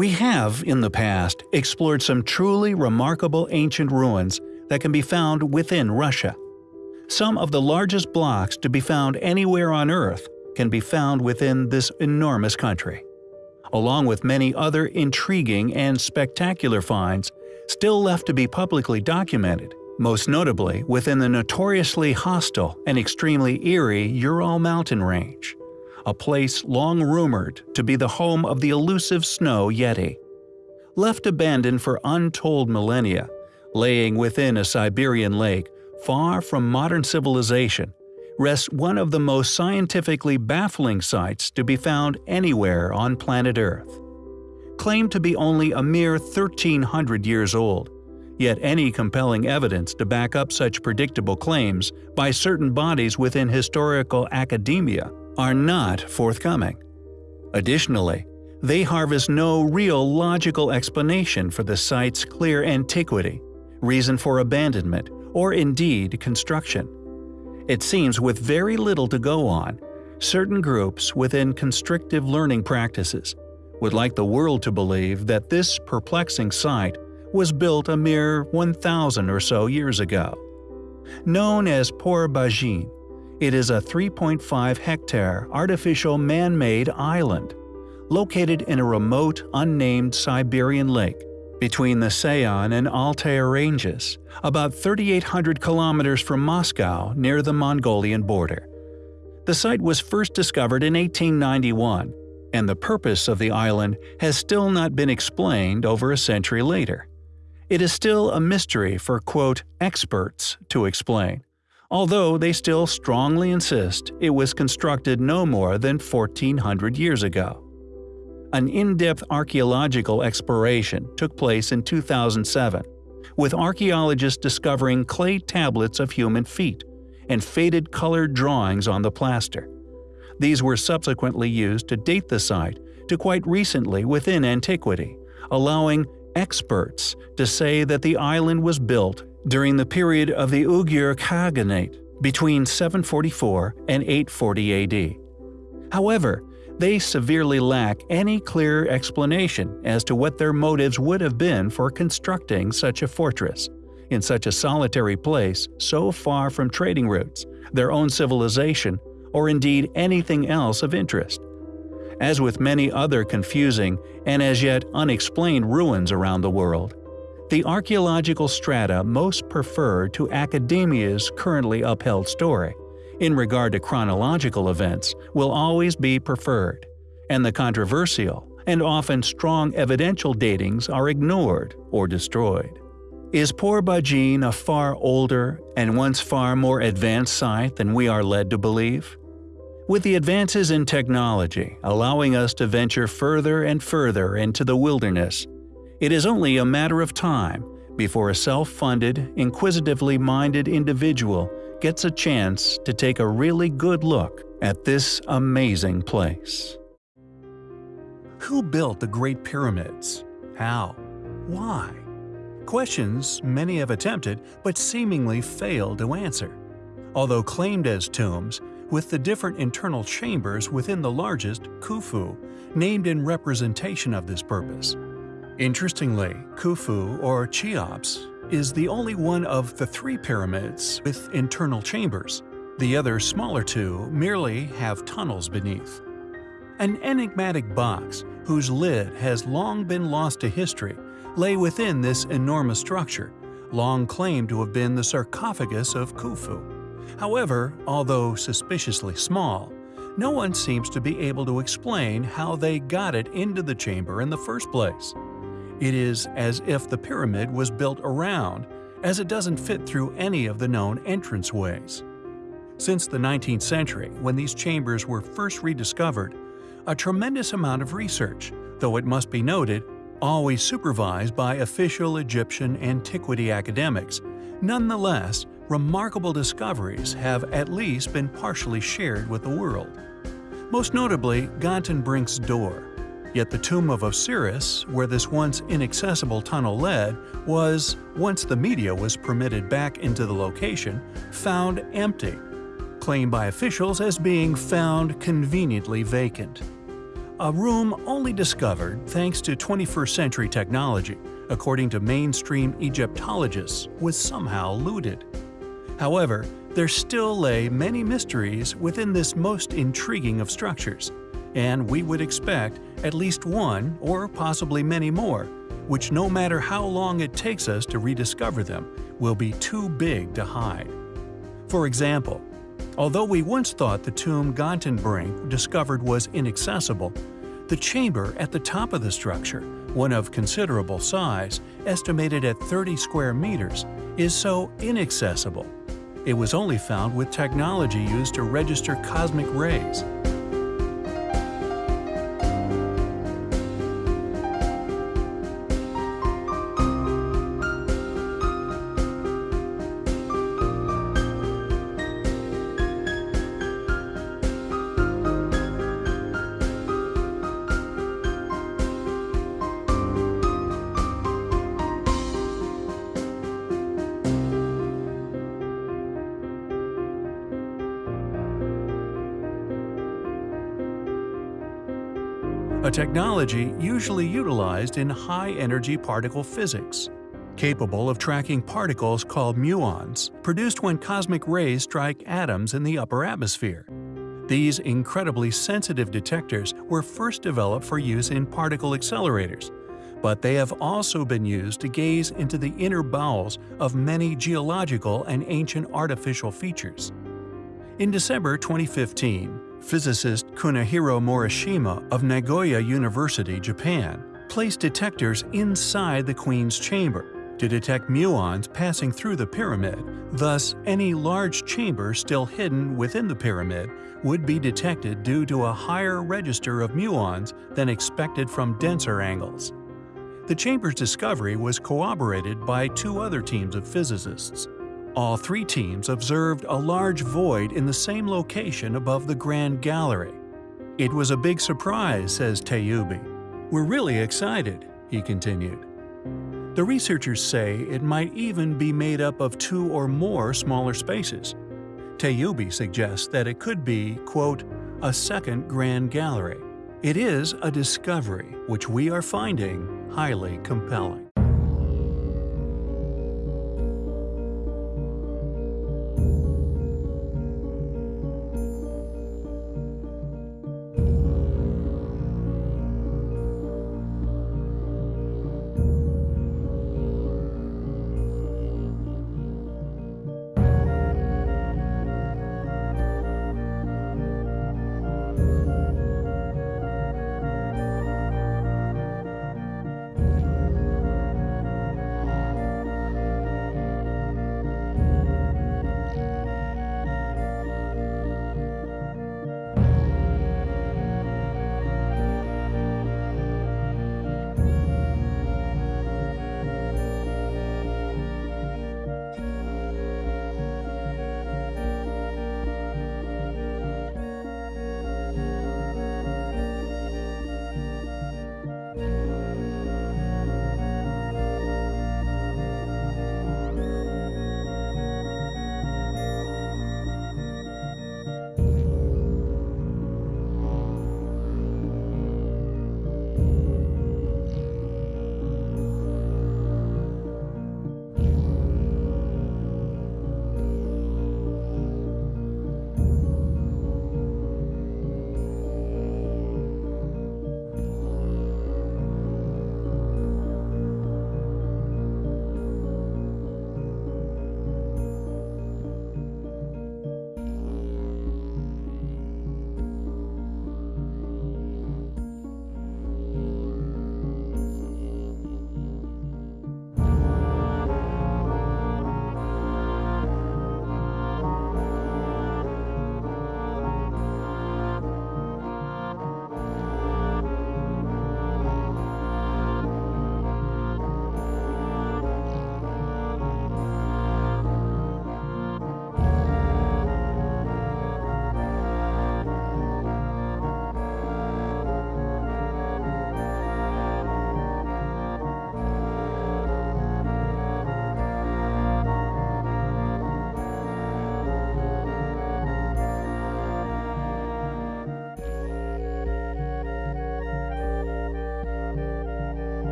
We have, in the past, explored some truly remarkable ancient ruins that can be found within Russia. Some of the largest blocks to be found anywhere on Earth can be found within this enormous country. Along with many other intriguing and spectacular finds still left to be publicly documented, most notably within the notoriously hostile and extremely eerie Ural mountain range, a place long rumored to be the home of the elusive snow yeti. Left abandoned for untold millennia, laying within a Siberian lake far from modern civilization, rests one of the most scientifically baffling sites to be found anywhere on planet Earth. Claimed to be only a mere 1300 years old, yet any compelling evidence to back up such predictable claims by certain bodies within historical academia are not forthcoming. Additionally, they harvest no real logical explanation for the site's clear antiquity, reason for abandonment, or indeed construction. It seems with very little to go on, certain groups within constrictive learning practices would like the world to believe that this perplexing site was built a mere 1,000 or so years ago. Known as Porobazhin, it is a 3.5 hectare artificial man-made island, located in a remote, unnamed Siberian lake between the Sayan and Altai ranges, about 3,800 kilometers from Moscow near the Mongolian border. The site was first discovered in 1891, and the purpose of the island has still not been explained over a century later. It is still a mystery for quote, experts to explain, although they still strongly insist it was constructed no more than 1400 years ago. An in-depth archaeological exploration took place in 2007, with archaeologists discovering clay tablets of human feet and faded colored drawings on the plaster. These were subsequently used to date the site to quite recently within antiquity, allowing experts to say that the island was built during the period of the Uyghur Khaganate between 744 and 840 AD. However, they severely lack any clear explanation as to what their motives would have been for constructing such a fortress, in such a solitary place so far from trading routes, their own civilization, or indeed anything else of interest. As with many other confusing and as yet unexplained ruins around the world, the archaeological strata most preferred to academia's currently upheld story in regard to chronological events will always be preferred, and the controversial and often strong evidential datings are ignored or destroyed. Is Porobazhin a far older and once far more advanced site than we are led to believe? With the advances in technology allowing us to venture further and further into the wilderness, it is only a matter of time before a self-funded, inquisitively minded individual gets a chance to take a really good look at this amazing place. Who built the Great Pyramids? How? Why? Questions many have attempted but seemingly failed to answer. Although claimed as tombs, with the different internal chambers within the largest, Khufu, named in representation of this purpose. Interestingly, Khufu or Cheops is the only one of the three pyramids with internal chambers. The other smaller two merely have tunnels beneath. An enigmatic box, whose lid has long been lost to history, lay within this enormous structure, long claimed to have been the sarcophagus of Khufu. However, although suspiciously small, no one seems to be able to explain how they got it into the chamber in the first place. It is as if the pyramid was built around, as it doesn't fit through any of the known entranceways. Since the 19th century, when these chambers were first rediscovered, a tremendous amount of research, though it must be noted, always supervised by official Egyptian antiquity academics, nonetheless, remarkable discoveries have at least been partially shared with the world. Most notably, Gantenbrink's door, Yet the tomb of Osiris, where this once inaccessible tunnel led, was, once the media was permitted back into the location, found empty, claimed by officials as being found conveniently vacant. A room only discovered thanks to 21st century technology, according to mainstream Egyptologists, was somehow looted. However, there still lay many mysteries within this most intriguing of structures, and we would expect at least one or possibly many more, which no matter how long it takes us to rediscover them, will be too big to hide. For example, Although we once thought the tomb Gantenbrink discovered was inaccessible, the chamber at the top of the structure, one of considerable size, estimated at 30 square meters, is so inaccessible. It was only found with technology used to register cosmic rays. A technology usually utilized in high-energy particle physics, capable of tracking particles called muons, produced when cosmic rays strike atoms in the upper atmosphere. These incredibly sensitive detectors were first developed for use in particle accelerators, but they have also been used to gaze into the inner bowels of many geological and ancient artificial features. In December 2015, physicist Kunihiro Morishima of Nagoya University, Japan, placed detectors inside the Queen's chamber to detect muons passing through the pyramid, thus any large chamber still hidden within the pyramid would be detected due to a higher register of muons than expected from denser angles. The chamber's discovery was corroborated by two other teams of physicists. All three teams observed a large void in the same location above the Grand Gallery. It was a big surprise, says Tayoubi. We're really excited, he continued. The researchers say it might even be made up of two or more smaller spaces. Tayoubi suggests that it could be, quote, a second Grand Gallery. It is a discovery which we are finding highly compelling.